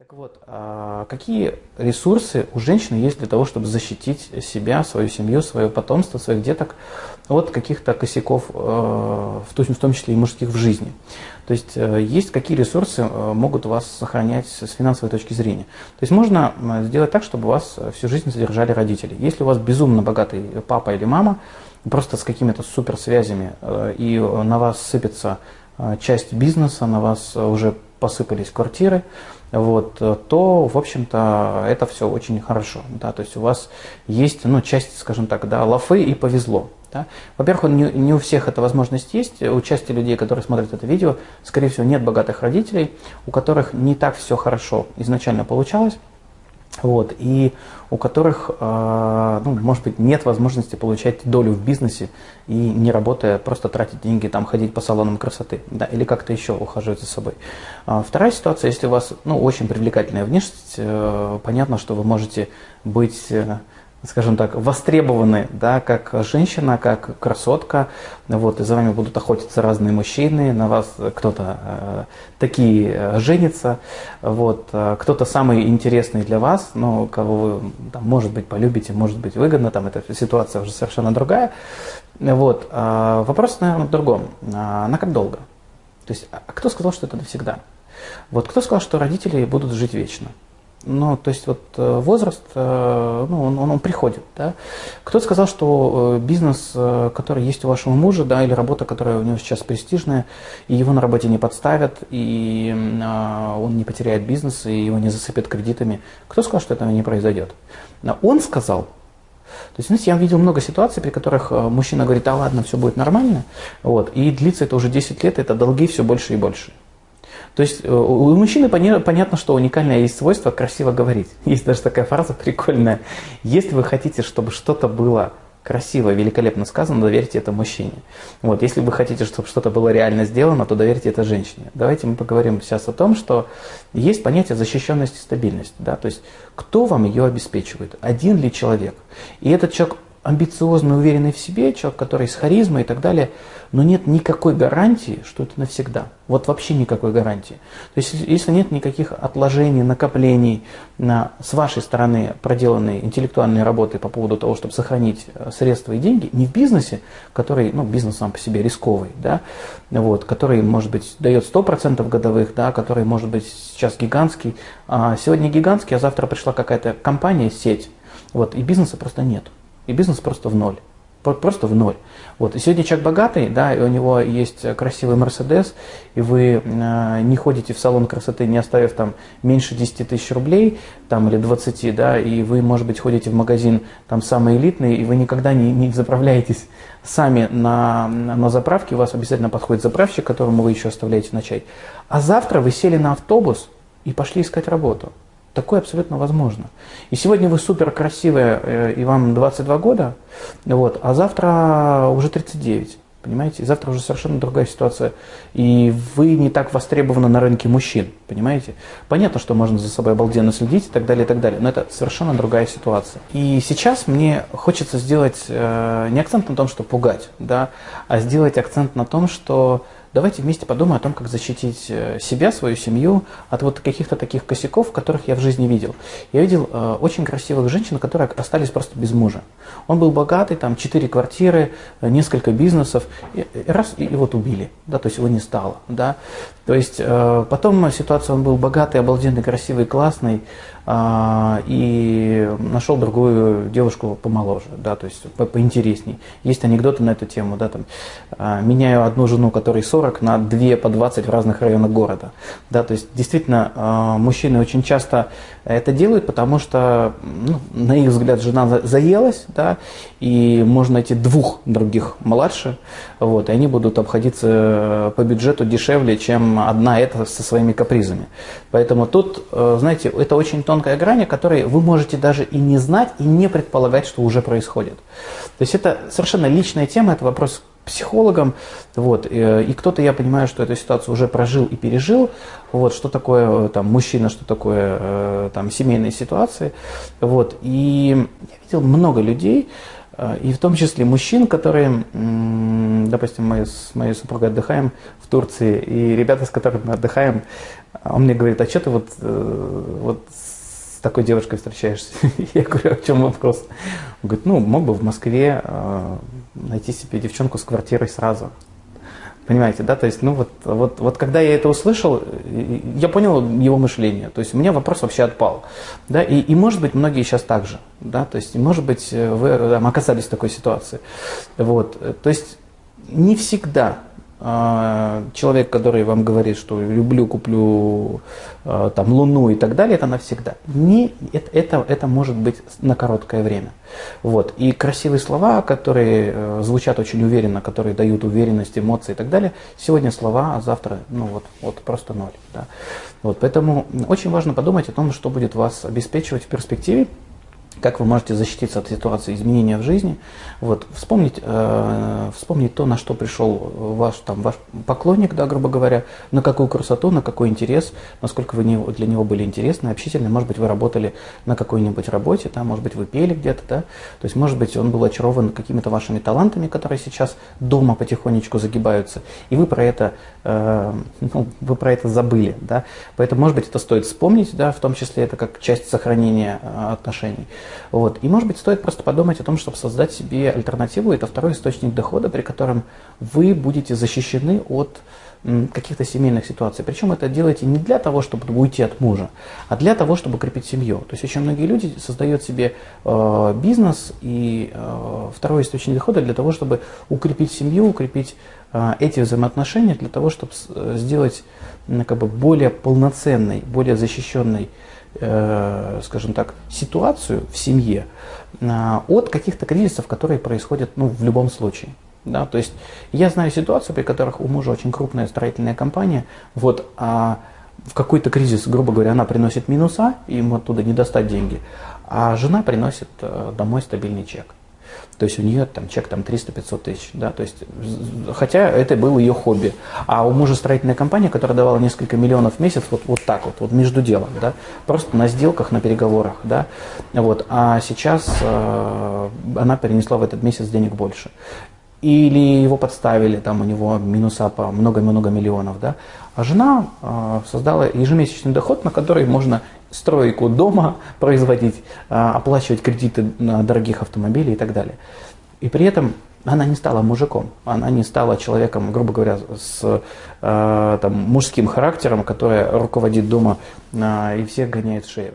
Так вот, а какие ресурсы у женщины есть для того, чтобы защитить себя, свою семью, свое потомство, своих деток от каких-то косяков, э, в том числе и мужских в жизни? То есть э, есть какие ресурсы э, могут вас сохранять с финансовой точки зрения? То есть можно сделать так, чтобы вас всю жизнь содержали родители. Если у вас безумно богатый папа или мама, просто с какими-то суперсвязями, и на вас сыпется часть бизнеса, на вас уже посыпались квартиры, вот, то, в общем-то, это все очень хорошо. Да, то есть у вас есть ну, часть, скажем так, да, лафы и повезло. Да. Во-первых, не, не у всех эта возможность есть. У части людей, которые смотрят это видео, скорее всего, нет богатых родителей, у которых не так все хорошо изначально получалось вот, и у которых, э, ну, может быть, нет возможности получать долю в бизнесе и не работая, просто тратить деньги, там, ходить по салонам красоты, да, или как-то еще ухаживать за собой. А вторая ситуация, если у вас, ну, очень привлекательная внешность, э, понятно, что вы можете быть... Скажем так, востребованы, да, как женщина, как красотка, вот, и за вами будут охотиться разные мужчины, на вас кто-то э, такие э, женится, вот, э, кто-то самый интересный для вас, но кого вы, там, может быть, полюбите, может быть, выгодно, там эта ситуация уже совершенно другая, вот, э, вопрос, наверное, в другом, а на как долго? То есть, а кто сказал, что это навсегда? Вот кто сказал, что родители будут жить вечно? Ну, то есть вот э, возраст, э, ну, он, он, он приходит, да. Кто-то сказал, что э, бизнес, который есть у вашего мужа, да, или работа, которая у него сейчас престижная, и его на работе не подставят, и он не потеряет бизнес, и его не засыпят кредитами. Кто сказал, что этого не произойдет? Он сказал, то есть, знаете, я видел много ситуаций, при которых мужчина говорит, а ладно, все будет нормально, вот, и длится это уже 10 лет, это долги все больше и больше. То есть э, у мужчины понятно, что уникальное есть свойство красиво говорить. Есть даже такая фраза прикольная. Если вы хотите, чтобы что-то было красиво, великолепно сказано, доверьте это мужчине. Вот, если вы хотите, чтобы что-то было реально сделано, то доверьте это женщине. Давайте мы поговорим сейчас о том, что есть понятие защищенности и стабильности. Да? То есть кто вам ее обеспечивает? Один ли человек? И этот человек амбициозный, уверенный в себе, человек, который с харизмой и так далее, но нет никакой гарантии, что это навсегда. Вот вообще никакой гарантии. То есть если нет никаких отложений, накоплений на, с вашей стороны проделанной интеллектуальной работы по поводу того, чтобы сохранить э, средства и деньги, не в бизнесе, который, ну, бизнес сам по себе рисковый, да, вот, который, может быть, дает 100% годовых, да, который, может быть, сейчас гигантский, а сегодня гигантский, а завтра пришла какая-то компания, сеть, вот, и бизнеса просто нет и бизнес просто в ноль. Просто в ноль. Вот. И сегодня человек богатый, да, и у него есть красивый Мерседес, и вы э, не ходите в салон красоты, не оставив там меньше 10 тысяч рублей, там, или 20, да, и вы, может быть, ходите в магазин там самый элитный, и вы никогда не, не заправляетесь сами на, на заправке, у вас обязательно подходит заправщик, которому вы еще оставляете на чай. А завтра вы сели на автобус и пошли искать работу. Такое абсолютно возможно. И сегодня вы супер красивая, э, и вам 22 года, вот, а завтра уже 39. Понимаете? И завтра уже совершенно другая ситуация. И вы не так востребованы на рынке мужчин. Понимаете? Понятно, что можно за собой обалденно следить и так далее, и так далее. Но это совершенно другая ситуация. И сейчас мне хочется сделать э, не акцент на том, что пугать, да, а сделать акцент на том, что давайте вместе подумаем о том, как защитить э, себя, свою семью от вот каких-то таких косяков, которых я в жизни видел. Я видел э, очень красивых женщин, которые остались просто без мужа. Он был богатый, там четыре квартиры, э, несколько бизнесов, и, и раз, и, и вот убили, да, то есть его не стало, да. То есть э, потом ситуация, он был богатый, обалденный, красивый, классный, и нашел другую девушку помоложе, да, то есть по поинтересней. Есть анекдоты на эту тему, да, там, а, меняю одну жену, которой 40, на две по 20 в разных районах города, да, то есть действительно а, мужчины очень часто это делают, потому что, ну, на их взгляд, жена заелась, да, и можно найти двух других младше, вот, и они будут обходиться по бюджету дешевле, чем одна эта со своими капризами. Поэтому тут, э, знаете, это очень тонкая грань, которой вы можете даже и не знать, и не предполагать, что уже происходит. То есть это совершенно личная тема, это вопрос психологом, вот, и, и кто-то, я понимаю, что эту ситуацию уже прожил и пережил, вот, что такое там мужчина, что такое там семейные ситуации, вот, и я видел много людей, и в том числе мужчин, которые, допустим, мы с моей супругой отдыхаем в Турции, и ребята, с которыми мы отдыхаем, он мне говорит, а что ты вот, вот с такой девушкой встречаешься? Я говорю, а в чем вопрос? Он говорит, ну, мог бы в Москве э, найти себе девчонку с квартирой сразу. Понимаете, да? То есть, ну вот, вот, вот когда я это услышал, я понял его мышление. То есть у меня вопрос вообще отпал. Да? И, и может быть, многие сейчас так же. Да? То есть, может быть, вы там, оказались в такой ситуации. Вот. То есть не всегда человек, который вам говорит, что люблю, куплю а, там Луну и так далее, это навсегда. Не, это, это, это может быть на короткое время. Вот. И красивые слова, которые э, звучат очень уверенно, которые дают уверенность, эмоции и так далее, сегодня слова, а завтра ну, вот, вот просто ноль. Да. Вот. Поэтому очень важно подумать о том, что будет вас обеспечивать в перспективе, как вы можете защититься от ситуации изменения в жизни. Вот, вспомнить, э, вспомнить то, на что пришел ваш, там, ваш поклонник, да, грубо говоря, на какую красоту, на какой интерес, насколько вы не, для него были интересны, общительны. Может быть, вы работали на какой-нибудь работе, да, может быть, вы пели где-то, да. То есть, может быть, он был очарован какими-то вашими талантами, которые сейчас дома потихонечку загибаются, и вы про это, э, ну, вы про это забыли, да. Поэтому, может быть, это стоит вспомнить, да, в том числе это как часть сохранения э, отношений. Вот. И, может быть, стоит просто подумать о том, чтобы создать себе альтернативу. Это второй источник дохода, при котором вы будете защищены от каких-то семейных ситуаций. Причем это делаете не для того, чтобы уйти от мужа, а для того, чтобы крепить семью. То есть очень многие люди создают себе э, бизнес и э, второй источник дохода для того, чтобы укрепить семью, укрепить э, эти взаимоотношения, для того, чтобы э, сделать э, как бы более полноценной, более защищенной скажем так, ситуацию в семье э, от каких-то кризисов, которые происходят ну, в любом случае. Да, то есть я знаю ситуацию, при которых у мужа очень крупная строительная компания, вот, а в какой-то кризис, грубо говоря, она приносит минуса, ему оттуда не достать деньги, а жена приносит э, домой стабильный чек. То есть у нее там чек там 300-500 тысяч, да, то есть, хотя это было ее хобби. А у мужа строительная компания, которая давала несколько миллионов в месяц, вот, вот так вот, вот между делом, да, просто на сделках, на переговорах, да, вот, а сейчас э, она перенесла в этот месяц денег больше. Или его подставили, там у него минуса по много-много миллионов, да. А жена э, создала ежемесячный доход, на который можно стройку дома производить, а, оплачивать кредиты на дорогих автомобилей и так далее. И при этом она не стала мужиком, она не стала человеком, грубо говоря, с э, там, мужским характером, который руководит дома э, и всех гоняет в шею.